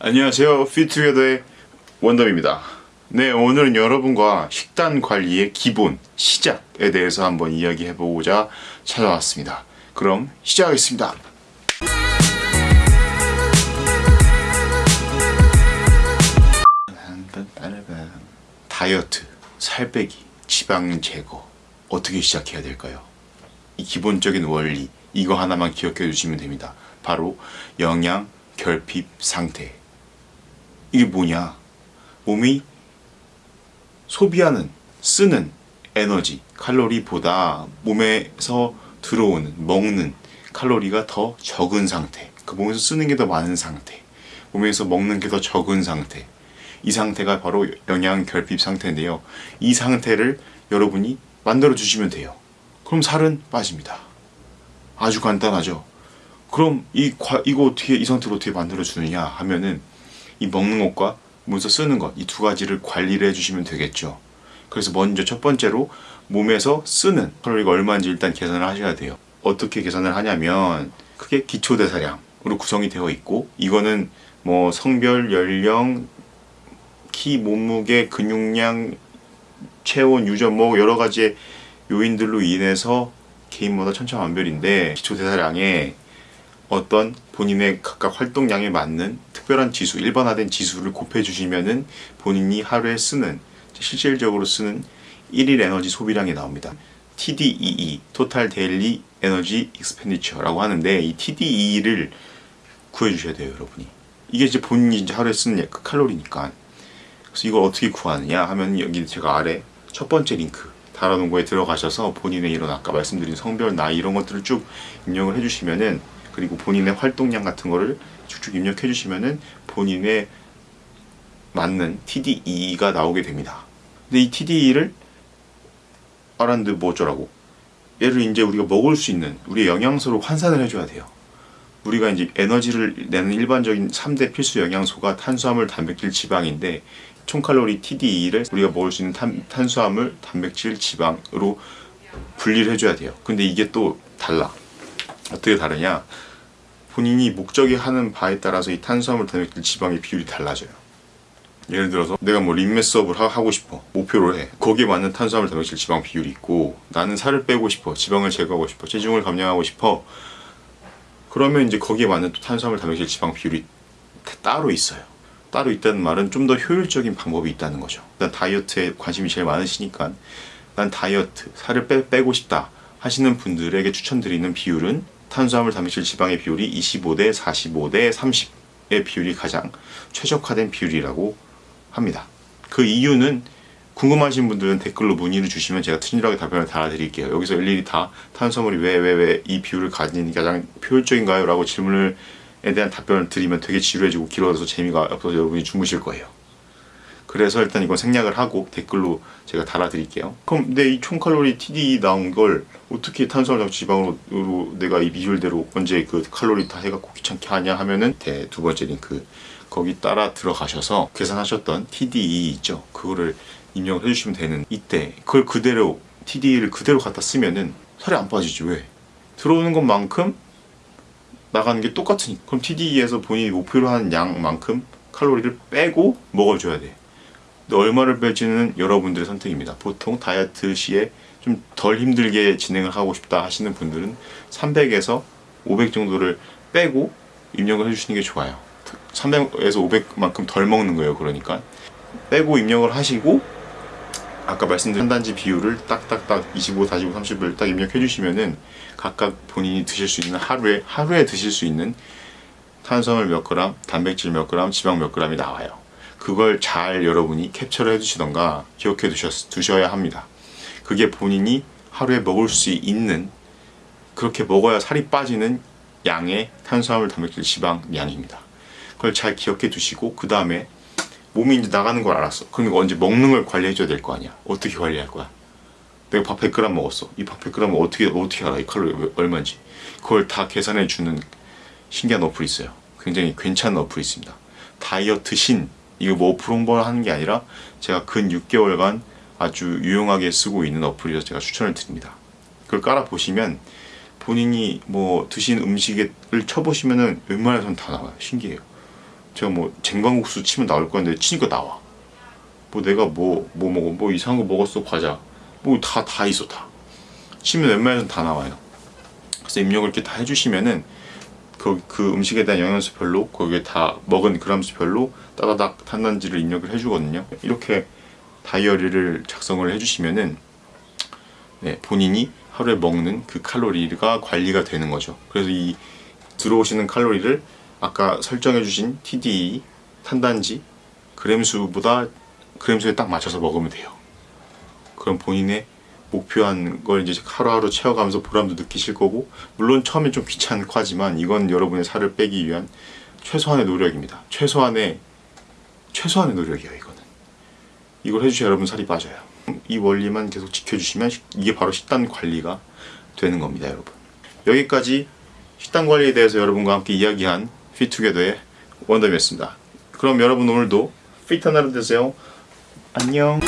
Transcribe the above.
안녕하세요. 피트웨더의 원덤입니다. 네, 오늘은 여러분과 식단 관리의 기본, 시작에 대해서 한번 이야기해 보고자 찾아왔습니다. 그럼 시작하겠습니다. 다이어트, 살 빼기, 지방 제거 어떻게 시작해야 될까요? 이 기본적인 원리 이거 하나만 기억해 주시면 됩니다. 바로 영양 결핍 상태. 이게 뭐냐? 몸이 소비하는 쓰는 에너지 칼로리보다 몸에서 들어오는 먹는 칼로리가 더 적은 상태. 그 몸에서 쓰는 게 더 많은 상태. 몸에서 먹는 게 더 적은 상태. 이 상태가 바로 영양 결핍 상태인데요. 이 상태를 여러분이 만들어 주시면 돼요. 그럼 살은 빠집니다. 아주 간단하죠. 그럼 이 과, 이거 어떻게 이 상태로 어떻게 만들어 주느냐 하면은 이 먹는 것과 몸에서 쓰는 것 이 두 가지를 관리를 해주시면 되겠죠. 그래서 먼저 첫 번째로 몸에서 쓰는 칼로리가 얼마인지 일단 계산을 하셔야 돼요. 어떻게 계산을 하냐면 그게 기초 대사량으로 구성이 되어 있고 이거는 뭐 성별, 연령, 키, 몸무게, 근육량, 체온, 유전 뭐 여러 가지 요인들로 인해서 개인마다 천차만별인데 기초 대사량에 어떤 본인의 각각 활동량에 맞는 특별한 지수, 일반화된 지수를 곱해 주시면은 본인이 하루에 쓰는 실질적으로 쓰는 1일 에너지 소비량이 나옵니다. TDEE, Total Daily Energy Expenditure라고 하는데 이 TDE를 구해 주셔야 돼요, 여러분이. 이게 이제 본인이 이제 하루에 쓰는 그 칼로리니까. 그래서 이걸 어떻게 구하느냐 하면 여기 제가 아래 첫 번째 링크 달아놓은 거에 들어가셔서 본인의 이런 아까 말씀드린 성별, 나이 이런 것들을 쭉 입력을 해주시면은 그리고 본인의 활동량 같은 거를 쭉쭉 입력해 주시면은 본인의 맞는 TDE가 나오게 됩니다. 근데 이 TDE를 아란드 뭐 어쩌라고 얘를 이제 우리가 먹을 수 있는 우리의 영양소로 환산을 해줘야 돼요. 우리가 이제 에너지를 내는 일반적인 3대 필수 영양소가 탄수화물, 단백질, 지방인데 총칼로리 TDE를 우리가 먹을 수 있는 탄, 탄수화물, 단백질, 지방으로 분리를 해줘야 돼요. 근데 이게 또 달라. 어떻게 다르냐? 본인이 목적이 하는 바에 따라서 이 탄수화물, 단백질, 지방의 비율이 달라져요. 예를 들어서 내가 뭐 림메 수업을 하, 고 싶어 목표를 해 거기에 맞는 탄수화물, 단백질, 지방 비율이 있고 나는 살을 빼고 싶어 지방을 제거하고 싶어 체중을 감량하고 싶어 그러면 이제 거기에 맞는 또 탄수화물, 단백질, 지방 비율이 따로 있어요. 따로 있다는 말은 좀 더 효율적인 방법이 있다는 거죠. 일단 다이어트에 관심이 제일 많으시니까 난 다이어트, 살을 빼, 빼고 싶다 하시는 분들에게 추천드리는 비율은 탄수화물, 단백질, 지방의 비율이 25대 45대 30의 비율이 가장 최적화된 비율이라고 합니다. 그 이유는 궁금하신 분들은 댓글로 문의를 주시면 제가 친절하게 답변을 달아드릴게요. 여기서 일일이 다 탄수화물이 왜 왜 왜 이 비율을 게 가장 효율적인가요? 라고 질문을 에 대한 답변을 드리면 되게 지루해지고 길어져서 재미가 없어서 여러분이 주무실 거예요. 그래서 일단 이건 생략을 하고 댓글로 제가 달아드릴게요. 그럼 근데 이 총칼로리 TD 나온 걸 어떻게 탄수화물 지방으로 내가 이 비율대로 언제 그 칼로리 다 해갖고 귀찮게 하냐 하면은 두 번째 링크 거기 따라 들어가셔서 계산하셨던 TDE 있죠. 그거를 입력을 해주시면 되는 이때 그걸 그대로 TDE를 그대로 갖다 쓰면은 살이 안 빠지지 왜? 들어오는 것만큼 나가는 게 똑같으니까 그럼 TDE에서 본인이 목표로 하는 양만큼 칼로리를 빼고 먹어줘야 돼 얼마를 뺄지는 여러분들의 선택입니다. 보통 다이어트 시에 좀 덜 힘들게 진행을 하고 싶다 하시는 분들은 300에서 500 정도를 빼고 입력을 해주시는 게 좋아요. 300에서 500만큼 덜 먹는 거예요 그러니까. 빼고 입력을 하시고 아까 말씀드린 한 단지 비율을 딱딱딱 25, 45, 30을 딱 입력해 주시면은 각각 본인이 드실 수 있는 하루에 하루에 드실 수 있는 탄수화물 몇 그램, 단백질 몇 그램, 지방 몇 그램이 나와요. 그걸 잘 여러분이 캡처를 해두시던가 기억해 두셨, 두셔야 합니다. 그게 본인이 하루에 먹을 수 있는 그렇게 먹어야 살이 빠지는 양의 탄수화물, 단백질, 지방 양입니다. 그걸 잘 기억해 두시고 그 다음에 몸이 이제 나가는 걸 알았어. 그러니까 언제 먹는 걸 관리해 줘야 될 거 아니야. 어떻게 관리할 거야? 내가 밥 100g 먹었어. 이 밥 100g을 어떻게 어떻게 알아? 이 칼로리 얼마인지. 그걸 다 계산해 주는 신기한 어플이 있어요. 굉장히 괜찮은 어플이 있습니다. 다이어트 신 이거 뭐 어플 홍보를 하는 게 아니라 제가 근 6개월간 아주 유용하게 쓰고 있는 어플이라서 제가 추천을 드립니다. 그걸 깔아 보시면 본인이 뭐 드신 음식을 쳐보시면은 웬만해서는 다 나와요. 신기해요. 제가 뭐 쟁반국수 치면 나올 건데 치니까 나와. 뭐 내가 뭐뭐 먹어 뭐 이상한 거 먹었어 과자 뭐 다 다 있어 다. 치면 웬만해서는 다 나와요. 그래서 입력을 이렇게 다 해주시면은 그, 그 음식에 대한 영양소별로 거기에 다 먹은 그람수별로 따다닥 탄단지를 입력을 해주거든요. 이렇게 다이어리를 작성을 해주시면은 네, 본인이 하루에 먹는 그 칼로리가 관리가 되는 거죠. 그래서 이 들어오시는 칼로리를 아까 설정해 주신 TDE 탄단지 그램수보다 그램수에 딱 맞춰서 먹으면 돼요. 그럼 본인의 목표한 걸 이제 하루하루 채워가면서 보람도 느끼실 거고 물론 처음엔 좀 귀찮고 하지만 이건 여러분의 살을 빼기 위한 최소한의 노력입니다. 최소한의 최소한의 노력이에요 이거는. 이걸 해주셔야 여러분 살이 빠져요. 이 원리만 계속 지켜주시면 식- 이게 바로 식단 관리가 되는 겁니다 여러분. 여기까지 식단 관리에 대해서 여러분과 함께 이야기한 피투게더의 원더이었습니다. 그럼 여러분 오늘도 피트한 하루 되세요. 안녕.